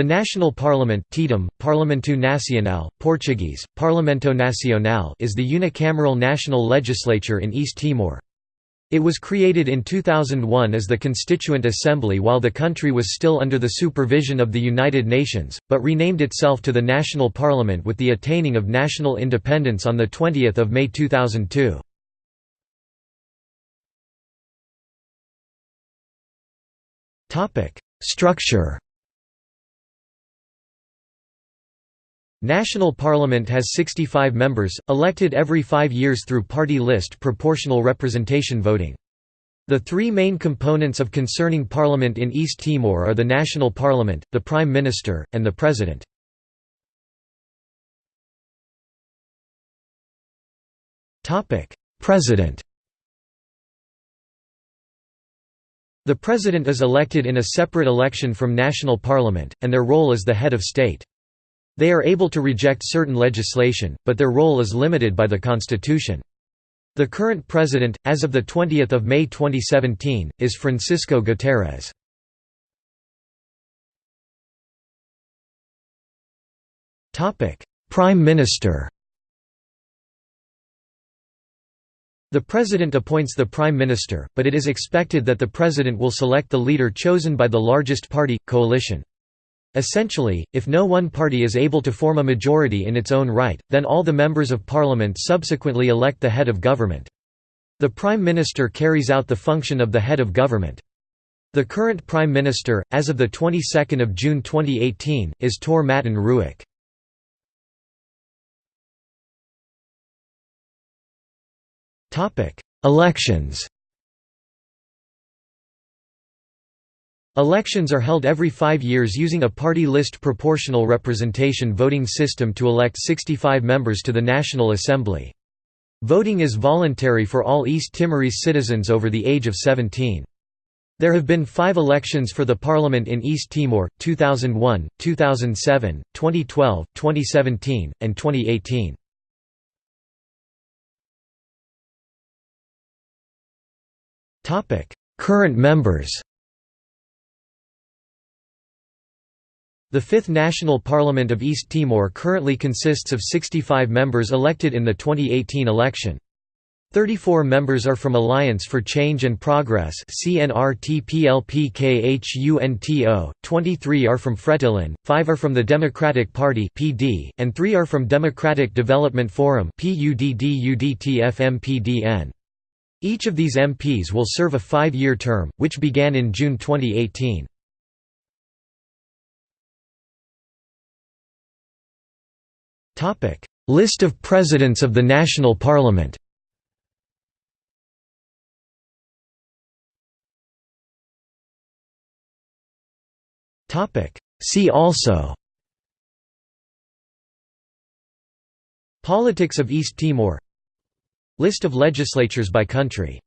The national parliament Tetum, Parlamento Nacional, Portuguese, Parlamento Nacional is the unicameral national legislature in East Timor. It was created in 2001 as the Constituent Assembly while the country was still under the supervision of the United Nations, but renamed itself to the National Parliament with the attaining of national independence on 20 May 2002. Structure National Parliament has 65 members, elected every five years through party list proportional representation voting. The three main components of concerning Parliament in East Timor are the National Parliament, the Prime Minister, and the President. President The President is elected in a separate election from National Parliament, and their role is the head of state. They are able to reject certain legislation, but their role is limited by the constitution. The current president, as of 20 May 2017, is Francisco Guterres. Prime Minister The President appoints the Prime Minister, but it is expected that the President will select the leader chosen by the largest party, coalition. Essentially, if no one party is able to form a majority in its own right, then all the members of parliament subsequently elect the head of government. The prime minister carries out the function of the head of government. The current prime minister, as of the 22nd of June 2018, is Taur Matan Ruak. Elections. Elections are held every five years using a party list proportional representation voting system to elect 65 members to the National Assembly. Voting is voluntary for all East Timorese citizens over the age of 17. There have been five elections for the parliament in East Timor, 2001, 2007, 2012, 2017, and 2018. Current members The Fifth National Parliament of East Timor currently consists of 65 members elected in the 2018 election. 34 members are from Alliance for Change and Progress 23 are from Fretilin, 5 are from the Democratic Party and 3 are from Democratic Development Forum Each of these MPs will serve a five-year term, which began in June 2018. List of Presidents of the National Parliament See also Politics of East Timor List of legislatures by country